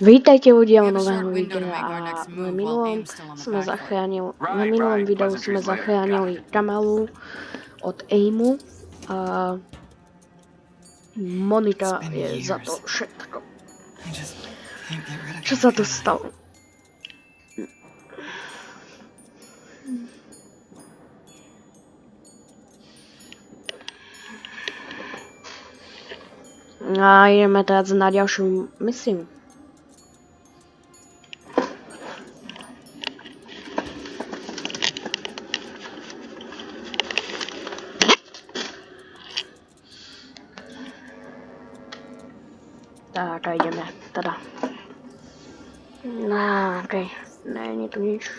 Vítajte ľudia u nového videa a v minulom sme zachránili, na minulom videu sme zachránili Kamalu od Aimu a Monika je za to všetko. Čo sa tu stalo? A ideme teraz na ďalšiu misiu. No, okej. Není tu nič.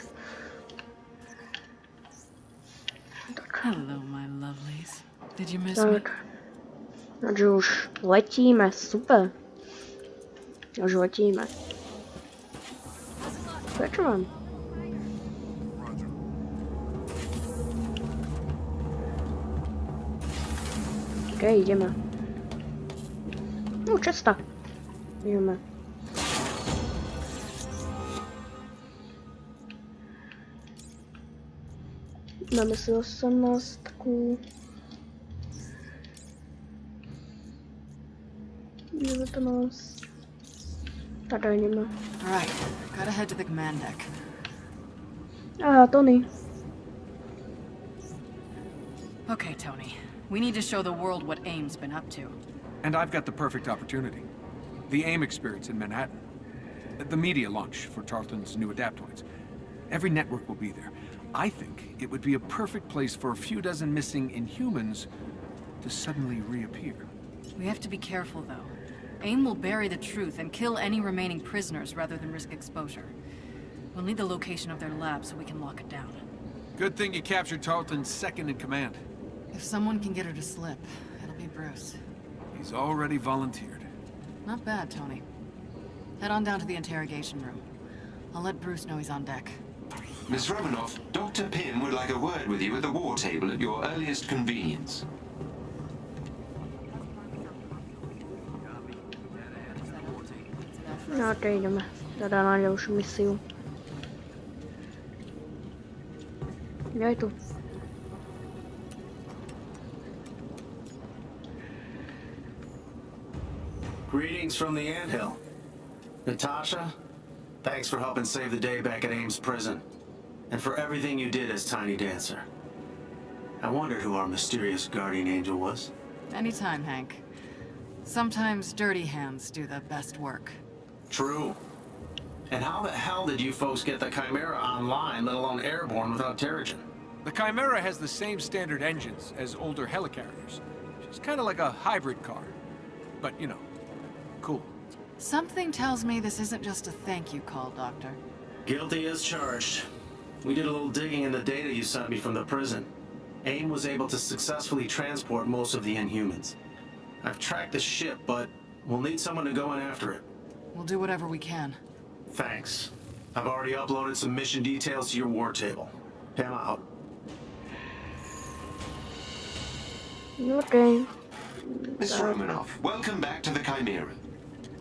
Tak, Hello, my lovelies. Did you miss me? tak. Takže už letíme, super. Už letíme. Prečo mám? OK, ideme. No, česta. Ideme. Máme si 18. Ideme to nás. Tady ideme. Alright, gotta head to the command deck. A, Tony. Okay, Tony. We need to show the world what AIM's been up to. And I've got the perfect opportunity. The AIM experience in Manhattan. The media launch for Tarleton's new adaptoids. Every network will be there. I think it would be a perfect place for a few dozen missing Inhumans to suddenly reappear. We have to be careful, though. AIM will bury the truth and kill any remaining prisoners rather than risk exposure. We'll need the location of their lab so we can lock it down. Good thing you captured Tarleton's second in command. If someone can get her to slip, it'll be Bruce. He's already volunteered. Not bad, Tony. Head on down to the interrogation room. I'll let Bruce know he's on deck. Miss Romanoff, Dr. Pym would like a word with you at the war table at your earliest convenience. No, OK, ideme. Teda na ďalšiu misiu. Ja je tu. Greetings from the anthill. Natasha, thanks for helping save the day back at Ames Prison. And for everything you did as Tiny Dancer. I wondered who our mysterious guardian angel was. Anytime, Hank. Sometimes dirty hands do the best work. True. And how the hell did you folks get the Chimera online, let alone airborne, without Terrigen? The Chimera has the same standard engines as older helicarriers. She's kind of like a hybrid car. But, you know, cool. Something tells me this isn't just a thank you call, Doctor. Guilty as charged. We did a little digging in the data you sent me from the prison. AIM was able to successfully transport most of the Inhumans. I've tracked the ship, but we'll need someone to go in after it. We'll do whatever we can. Thanks. I've already uploaded some mission details to your war table. Pym out. OK. Miss Romanoff, welcome back to the Chimera.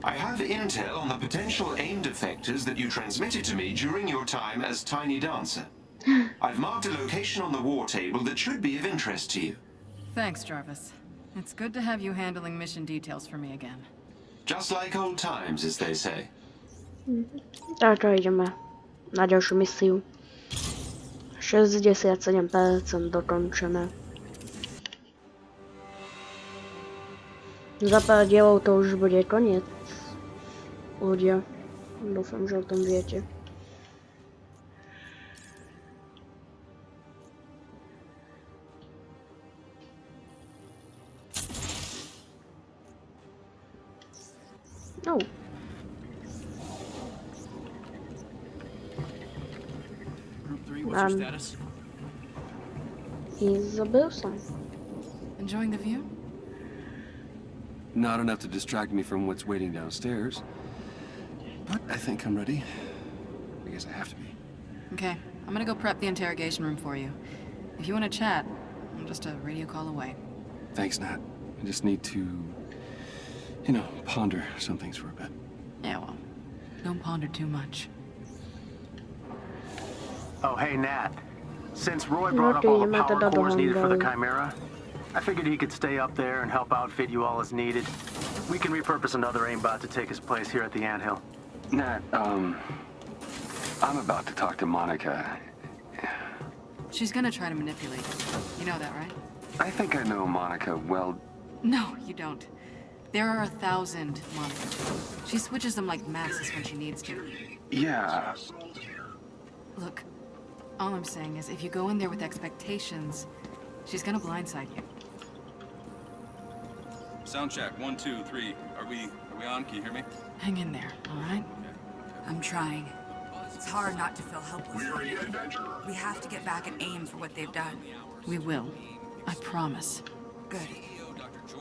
I have intel on the potential AIM defectors that you transmitted to me during your time as Tiny Dancer. I've marked a location on the war table that should be of interest to you. Thanks, Jarvis. It's good to have you handling mission details for me again. Just like old times, as they say. Takže ideme na ďalšiu misiu. 67% dokončené. Za pár dielov to už bude koniec. Ľudia. Dúfam, že o tom viete. Oh, Group 3, what's Um, status? he's a bosun. Enjoying the view? Not enough to distract me from what's waiting downstairs. But I think I'm ready. I guess I have to be. Okay, I'm gonna go prep the interrogation room for you. If you want to chat, I'm just a radio call away. Thanks, Nat. I just need to, you know, ponder some things for a bit. Yeah, well, Don't ponder too much. Oh, hey, Nat. Since Roy No brought up all the power cores needed for the Chimera, I figured he could stay up there and help outfit you all as needed. We can repurpose another aimbot to take his place here at the anthill. Nat, um, I'm about to talk to Monica. She's gonna try to manipulate you. You know that, right? I think I know Monica well. No, you don't. There are a thousand Monicas. She switches them like masses when she needs to. Yeah, Look, all I'm saying is if you go in there with expectations, she's gonna blindside you. Sound check. One, two, three. Are we are we on? Can you hear me? Hang in there, all right? I'm trying. It's hard not to feel helpless. We have to get back at AIM for what they've done. We will. I promise. Good.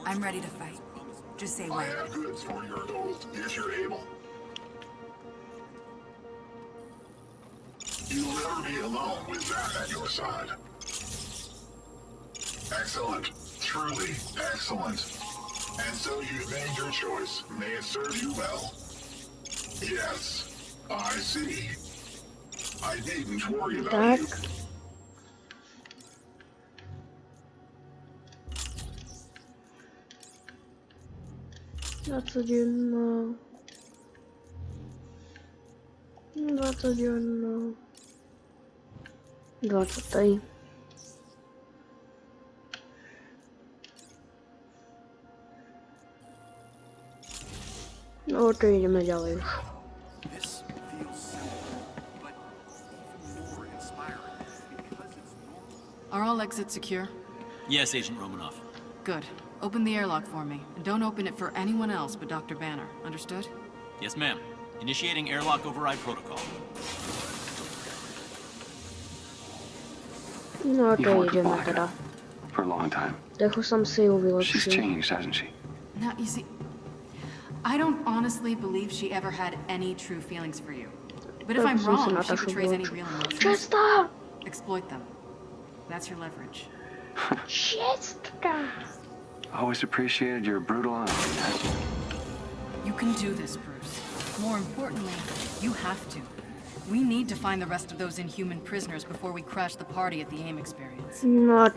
I'm ready to fight. Just say when. goods for your gold if you're able. You'll never be alone with that at your side. Excellent. Truly excellent. And so you've made your choice. May it serve you well. Yes, I see. I needn't worry about Tak. you. Dwudzienna. Dwudzienna. Dwa tutaj. Inspiring because it's normal. Are all exits secure? Yes, Agent Romanoff. Good. Open the airlock for me, and don't open it for anyone else but Dr. Banner. Understood? Yes, ma'am. Initiating airlock override protocol. No You've to worked with idziemy for a long time. Dechu sam si She's changed, hasn't she? Now, you see, I don't honestly believe she ever had any true feelings for you. But if I'm wrong, if she Nataszu betrays any real emotions, Przestań! exploit them. That's your leverage. Przestań! Always appreciated your brutal honesty. You can do this, Bruce. More importantly, you have to. We need to find the rest of those inhuman prisoners before we crash the party at the AIM experience. No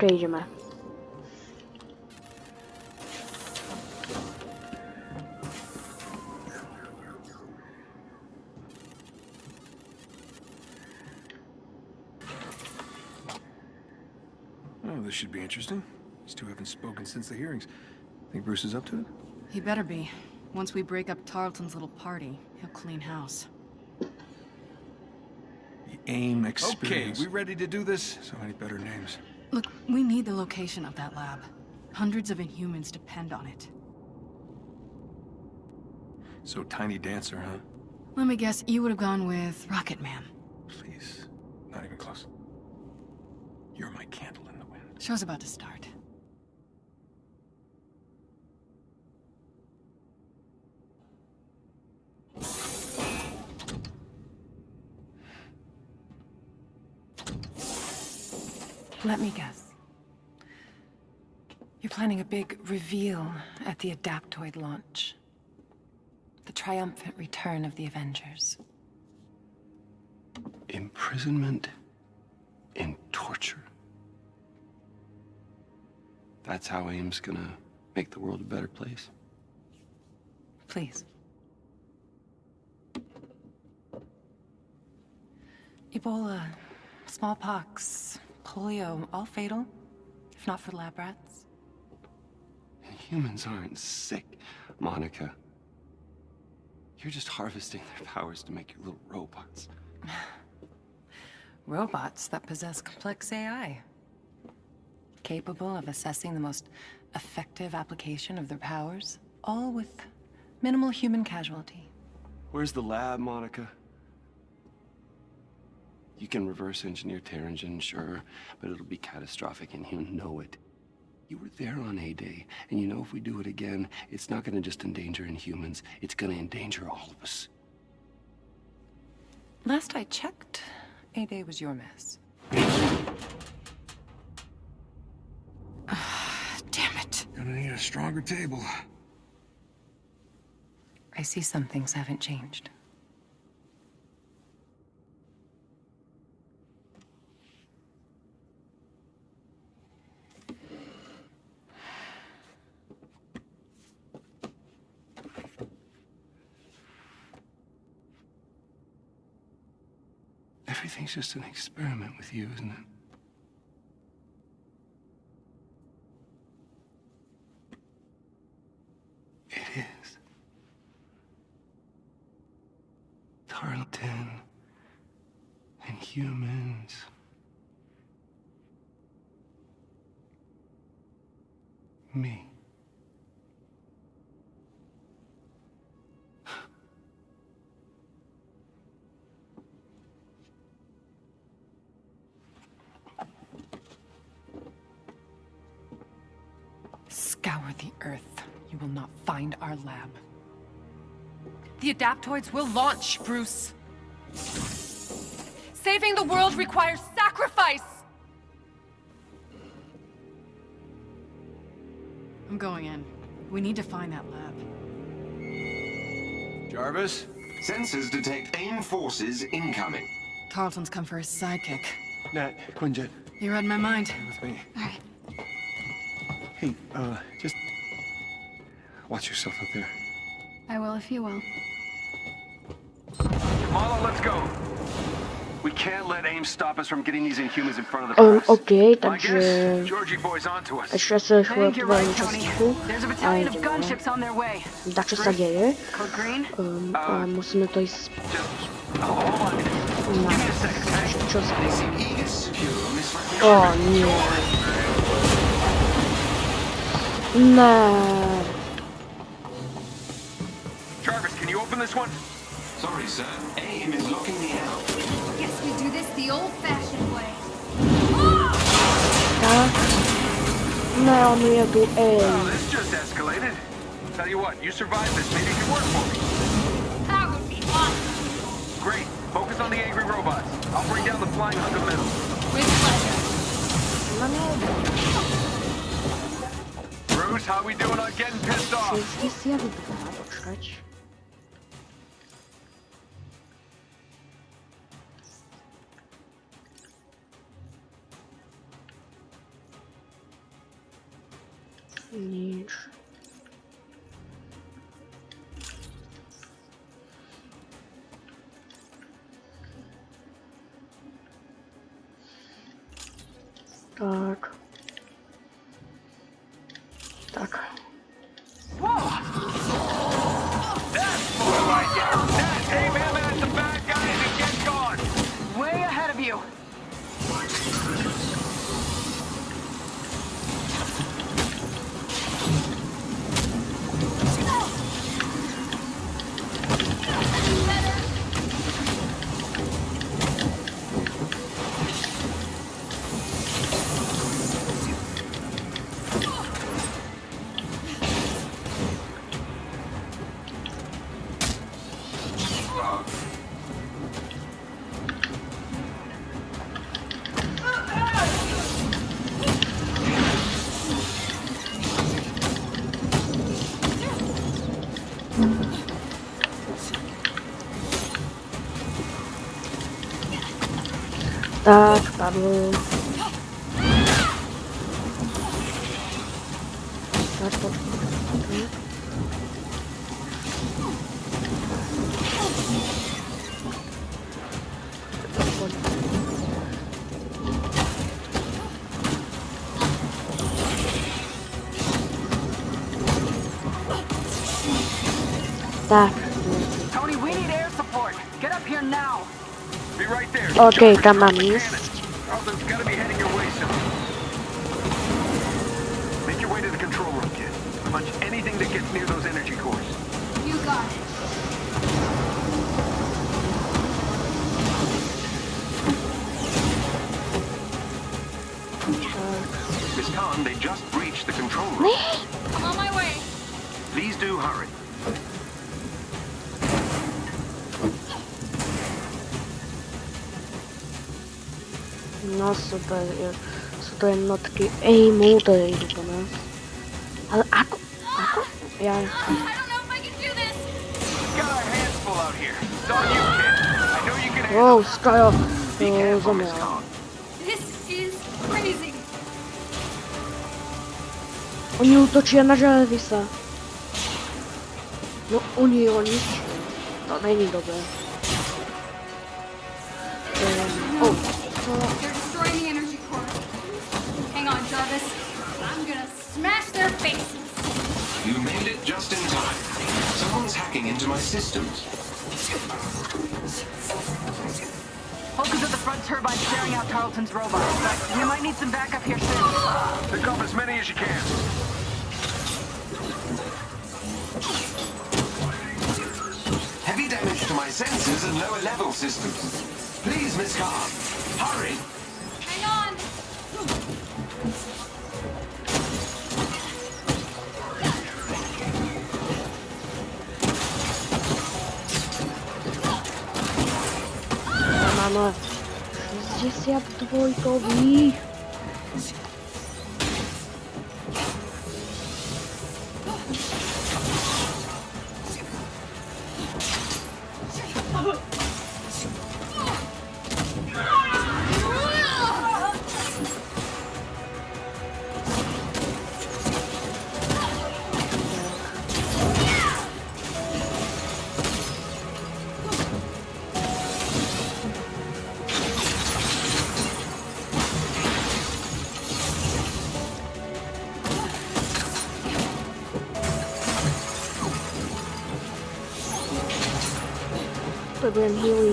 should be interesting. These two haven't spoken since the hearings. Think Bruce is up to it? He better be. Once we break up Tarleton's little party, he'll clean house. The AIM experience. Okay, experience. we ready to do this? So many better names. Look, we need the location of that lab. Hundreds of Inhumans depend on it. So Tiny Dancer, huh? Let me guess, you would have gone with Rocket Man. Please. Not even close. You're my candle in the wind. Show's about to start. Let me guess. You're planning a big reveal at the Adaptoid launch. The triumphant return of the Avengers. Imprisonment and torture. That's how AIM's gonna make the world a better place. Please. Ebola, smallpox, polio, all fatal, if not for lab rats. Humans aren't sick, Monica. You're just harvesting their powers to make your little robots. Robots that possess complex AI. Capable of assessing the most effective application of their powers, all with minimal human casualty. Where's the lab, Monica? You can reverse engineer Terrigen, sure, but it'll be catastrophic and you know it. You were there on A-Day, and you know if we do it again, it's not gonna just endanger Inhumans, it's gonna endanger all of us. Last I checked, A-Day was your mess. Gonna need a stronger table. I see some things haven't changed. Everything's just an experiment with you, isn't it? Humans. Me. Scour the Earth. You will not find our lab. The Adaptoids will launch, Bruce. Saving the world requires sacrifice! I'm going in. We need to find that lab. Jarvis? Sensors detect AIM forces incoming. Tarleton's come for his sidekick. Nat, Quinjet, You read my mind. with me. Alright. Hey, uh, just watch yourself out there. I will if you will. We can't let AIM stop us from getting these Inhumans in front of the Um, press. okej, My także guess, Georgie boy's onto us. jeszcze sobie chyba you're powoli right, czas Tony. cichu, There's a a battalion of idziemy. gunships on their way. Dacie Sagiery. Code green? Um, a musimy to jest... Oh, hold on. Na... Give me a second, okay? Cios. They seem eager to secure this O nie. Nie. Jarvis, can you open this one? Sorry, sir. AIM is locking me out. Guess we do this the old-fashioned way. Tak. Nie, on jedu, Oh, this just escalated. Tell you what, you survived this. Maybe you can work for me. That would be awesome. Great. Focus on the angry robots. I'll bring down the flying hunk of metal. With pleasure. Bruce, how we doing on getting pissed off? меньше. Так. Tak, padły. Tak, poczekaj. Tak. Tony, way soon. Make your way to the control room, kid. Punch anything that gets near those energy cores. You got it. Miss Khan, they just breached the control room. I'm on my way. Please do hurry. super, super jednotky. Ej, motor idú po nás. Ale ako? Ako? Ja... Wow, Skyo, no, zomrel. Oni útočia na Jarvisa. No, oni, oni. To není dobré. Systems. Focus at the front turbine staring out Tarleton's robots, but we might need some backup here soon. Pick up as many as you can. Heavy damage to my sensors and lower level systems. Please, Miss Khan, hurry. Mamy 62 Huey. Podziemny.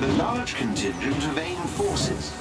With a large contingent of AIM forces.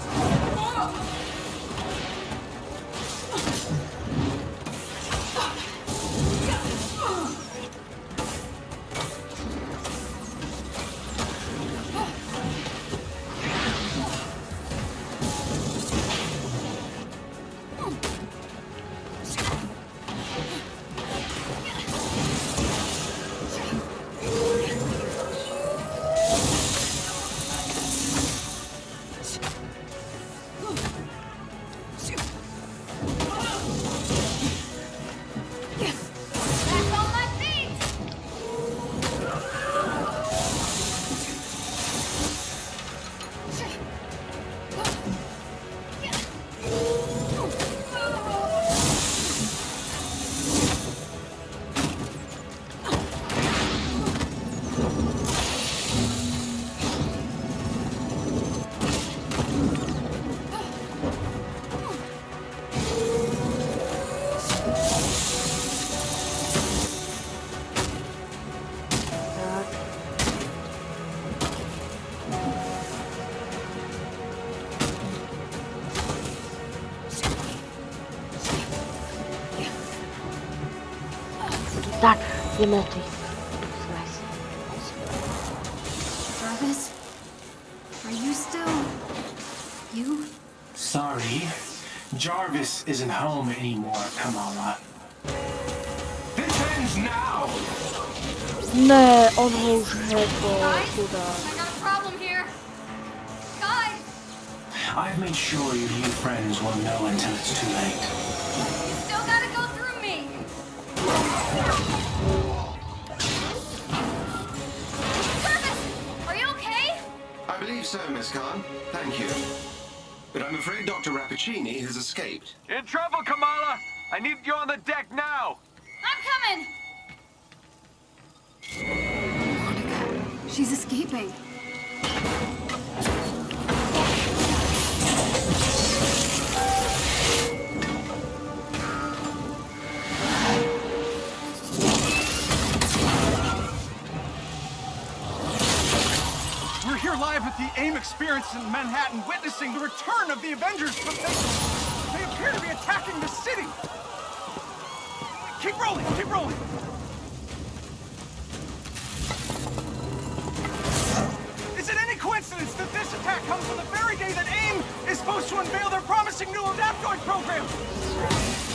Tak, wiemy o tej. Jarvis, are you still you? Sorry. Jarvis isn't home anymore, Kamala. This ends now! Nie, on już chyba, kuda. I got a problem here. Guys, I've made sure your new friends won't know until it's too late. So, Miss Khan. Thank you. But I'm afraid Dr. Rappaccini has escaped. In trouble, Kamala. I need you on the deck now. I'm coming. Monica, She's escaping. Experience in Manhattan, witnessing the return of the Avengers, but they, they appear to be attacking the city. Keep rolling, keep rolling. Is it any coincidence that this attack comes on the very day that AIM is supposed to unveil their promising new Adaptoid program?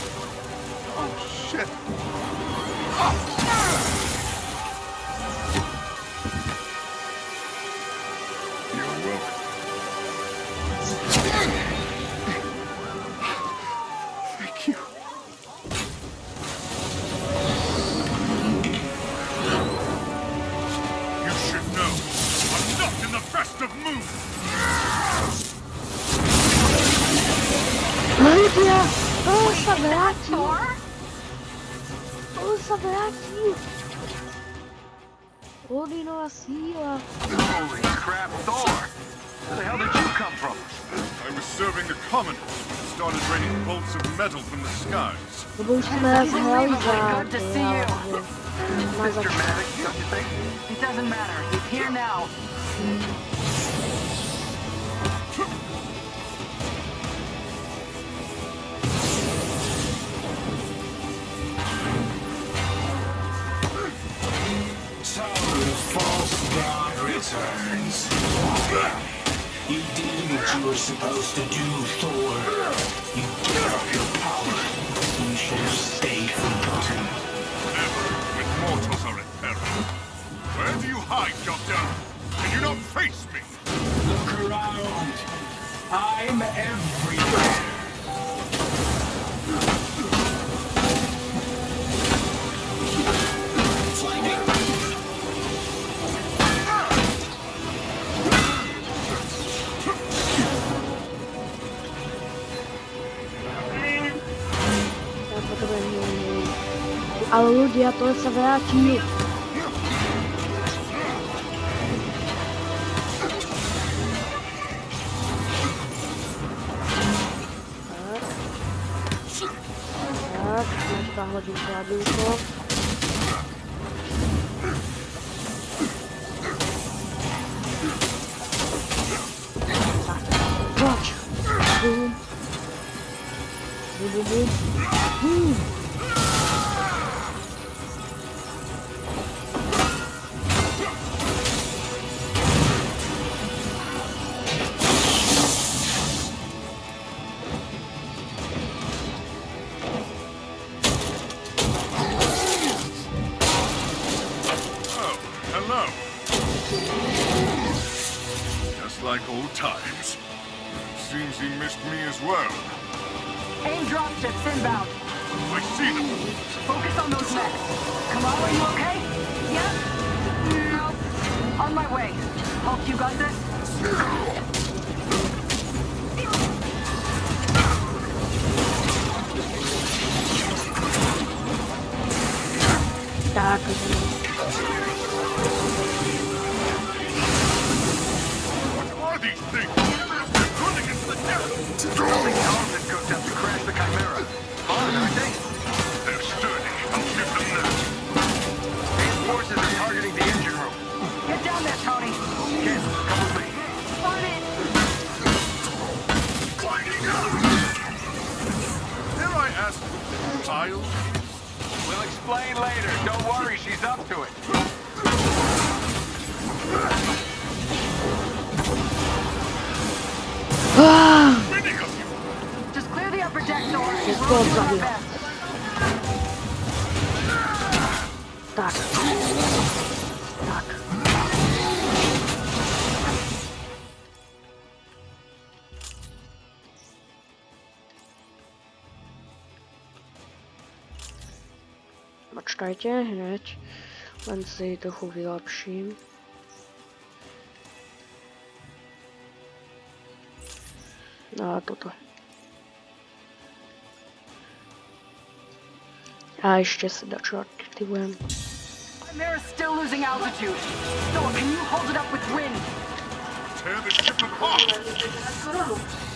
I was serving the commoners when it started raining bolts of metal from the skies. Eu vou começar a realizar. Good to see you. Mas Mr. Maddox, don't you think? It doesn't matter. He's here now. So the false god returns. You did what you were supposed to do, Thor. You gave up your power. You should have stayed forgotten. Never, when mortals are in peril. Where do you hide, Doctor? Can you not face me? Look around. I'm everywhere. Ale ľudia, to sa vráti. Tak, teďka hodím kladívko. Tak, Tak. What are these things? They're good against the devil. Only Tarleton cooked up to crash the Chimera. Fun, aren't they? They're sturdy. I'll give them that. Main forces are targeting the engine room. Get down there, Tony. Ken, come with me. On it. Dare I ask this child is? We'll explain later. Don't worry, she's up to it. Ah! Winning of you. Just clear the upper deck door. Jest We'll to do Počkajte hneď, len si trochu vylepším. A toto. A ještě si dačo aktivujem. Chimera's still losing altitude. Thor, can you hold it up with wind? Tear the ship apart.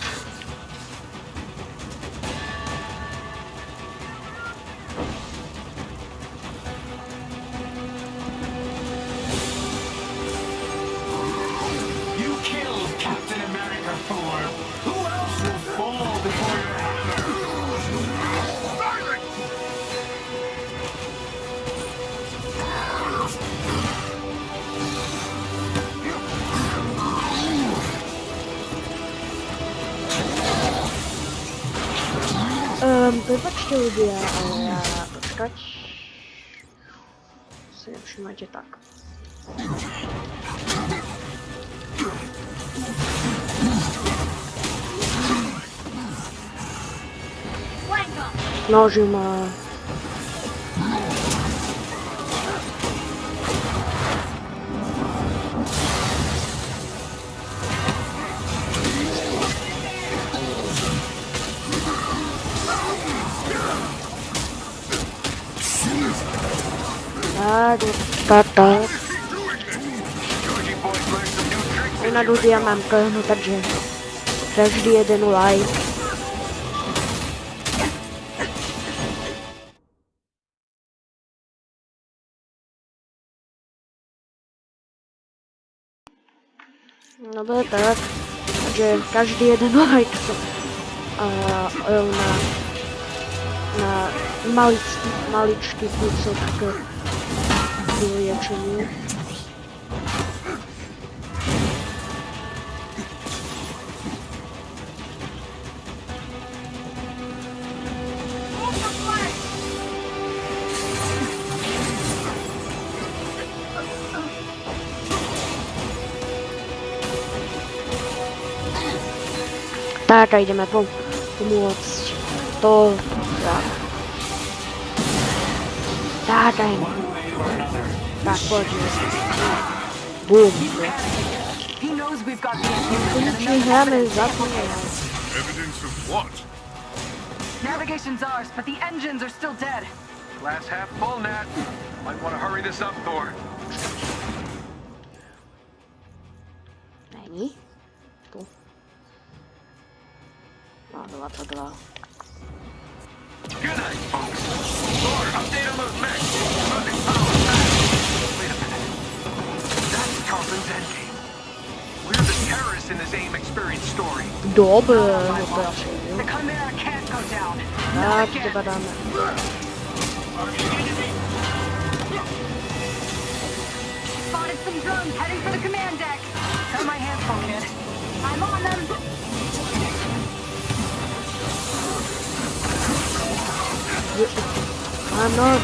Um, prepačte ľudia, ale ja tá, tá. Na ľudia mám plnú, takže každý jeden like. No to je tak, že každý jeden like a, na, na maličký, maličký kúsok k vyliečeniu. Tak a jdeme pom pomôcť. To... Tak. Tak a jdeme. Tak, poďme. Bum. He knows we've got the Konečne hráme za Evidence of what? Navigation's ours, but the engines are still dead. Glass half full, Nat. Might want to hurry this up, Thor. Není? Tu. No, byla to dva. Good night, folks. Thor, update on those mechs. Losing power fast. Wait a minute. That's Tarleton's endgame. We're the terrorists in this AIM experience story. Dobre, The. Chimera can't go down. Tak, chyba. Spotted some drones heading for the command deck. Got my hands full, kid. I'm on them. I'm not.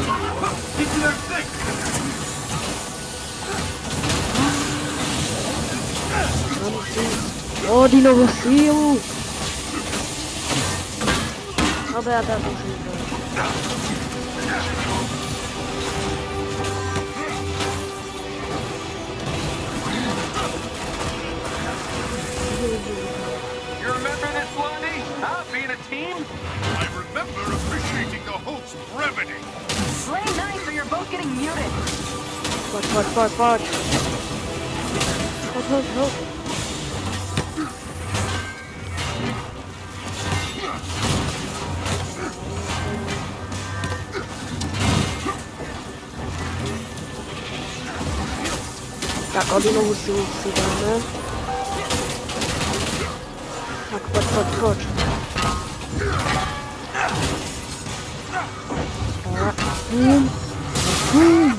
O, Dinovo sílu! Dobra, ja teraz muszę iść. You remember this, Blondie? Eh? Huh? Being a team? I remember appreciating the host's brevity. Play nice or you're both getting muted. Patrz, patrz, patrz, patrz. Chodź, chodź, chodź. Tak, Odinovu silu si dáme. Tak, pojď, pojď, pojď. Tak, bum.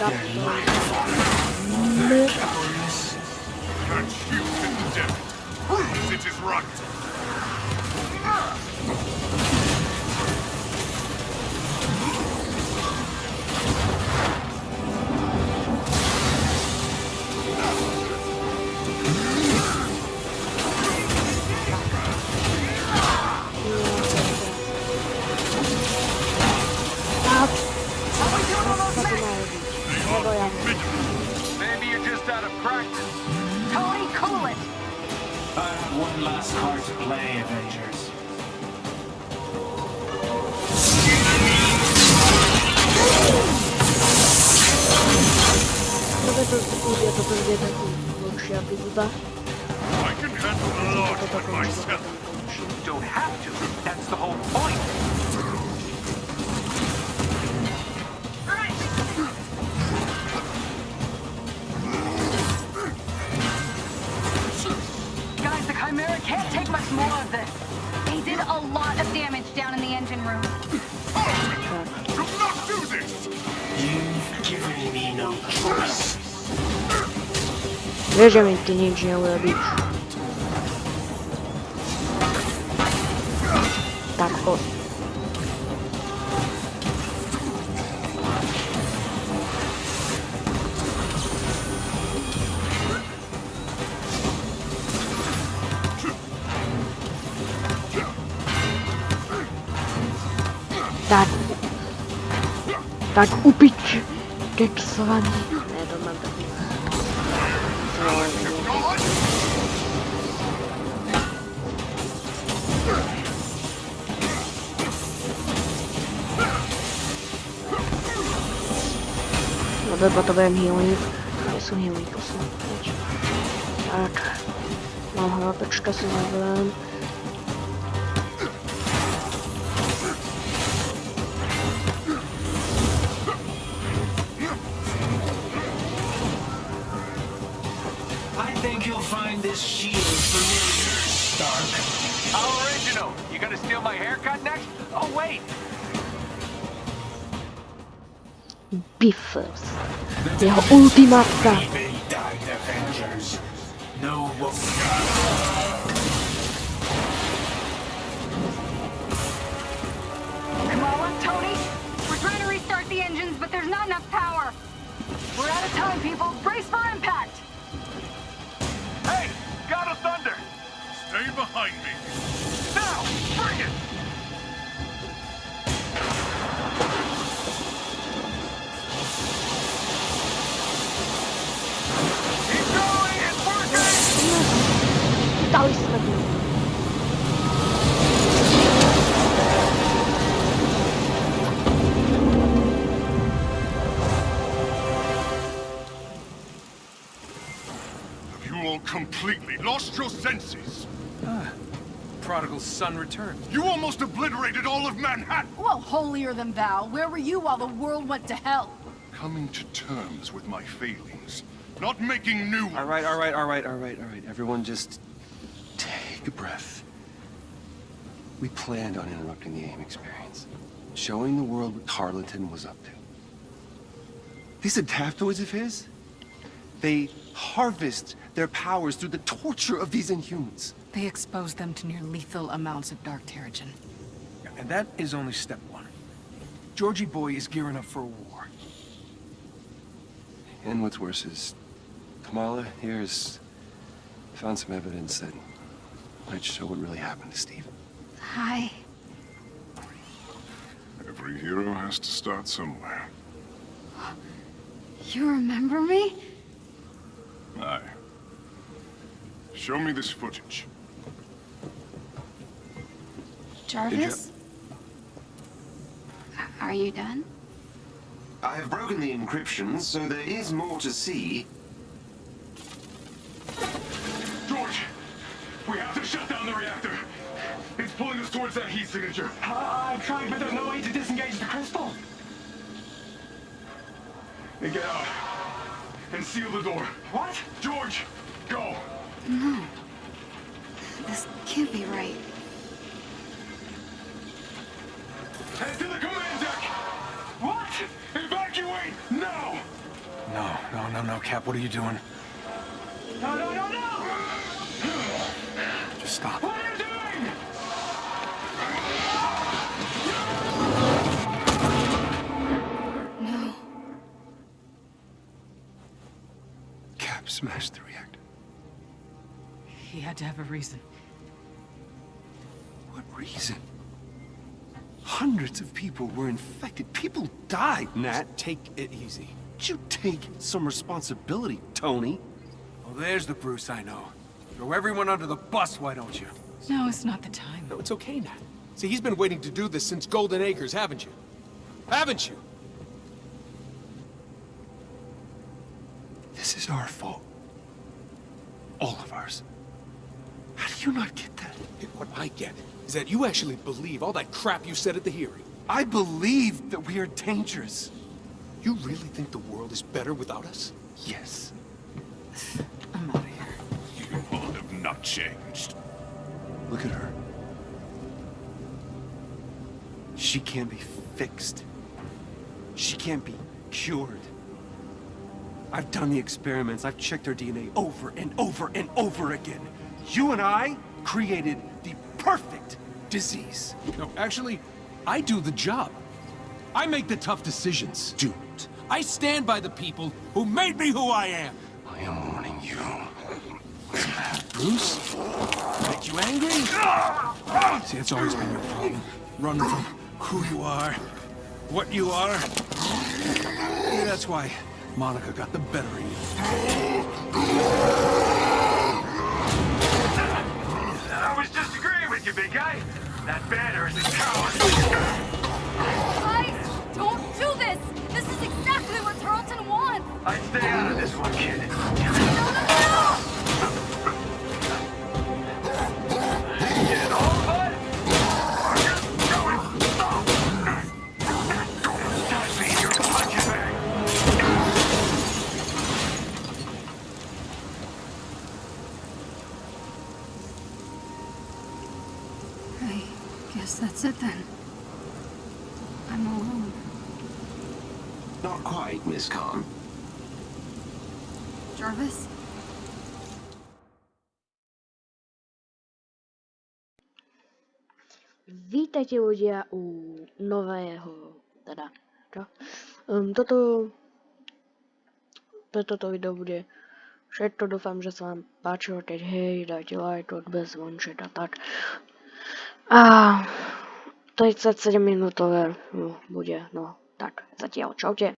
Can't Benjamin, ty nič neurobíš. Tak poď. Tak. Tak upič, keksovaný. No to potřebujeme healing. Kde jsou healing? To jsou pryč. Tak. Mám hlavečka si zabrám. I think you'll find this shield familiar, Stark. How original. You gonna steal my haircut next? Oh, wait. Jeho ultimátka. They died Have you all completely lost your senses? Ah, Prodigal son returned. You almost obliterated all of Manhattan! Well, holier than thou. Where were you while the world went to hell? Coming to terms with my failings. Not making new All right, all right, all right, all right, all right. Everyone just take a breath. We planned on interrupting the AIM experience. Showing the world what Tarleton was up to. These adaptoids of his, they harvest their powers through the torture of these Inhumans. They exposed them to near lethal amounts of Dark Terrigen. And that is only step one. Georgie boy is gearing up for a war. And what's worse is, Kamala here has found some evidence that might show what really happened to Steve. Hi. Every hero has to start somewhere. You remember me? Aye. Show me this footage. Jarvis? Are you done? I have broken the encryption, so there is more to see. George! We have to shut down the reactor! It's pulling us towards that heat signature. Ah, I've tried, but there's no way to disengage the crystal. Then get out. And seal the door. What? George, go! No. This can't be right. Head to the command deck! What? Evacuate now! No, no, no, no, Cap, what are you doing? No, no, no, no! Just stop. What are you doing? No. Cap smashed the reactor. He had to have a reason. What reason? Hundreds of people were infected. People died, Nat. Take it easy. You take some responsibility, Tony. Well, there's the Bruce I know. Throw everyone under the bus, why don't you? No, it's not the time. No, it's okay, Nat. See, he's been waiting to do this since Golden Acres, haven't you? Haven't you? This is our fault. All of ours. How do you not get that? What I get is that you actually believe all that crap you said at the hearing. I believe that we are dangerous. You really think the world is better without us? Yes. I'm out of here. You all have not changed. Look at her. She can't be fixed. She can't be cured. I've done the experiments. I've checked her DNA over and over and over again. You and I created the perfect disease. No, actually, I do the job. I make the tough decisions. Dude, I stand by the people who made me who I am. I am warning you. Bruce? Make you angry? See, it's always been your problem. Running from who you are, what you are. That's why Monica got the better of you. Vítajte ľudia u nového, teda, čo? Um, toto, toto video bude všetko, dúfam, že sa vám páčilo, keď hej, dajte like, odbez, zvonček a tak. A 37 minútové no, bude, no tak, zatiaľ, čaute.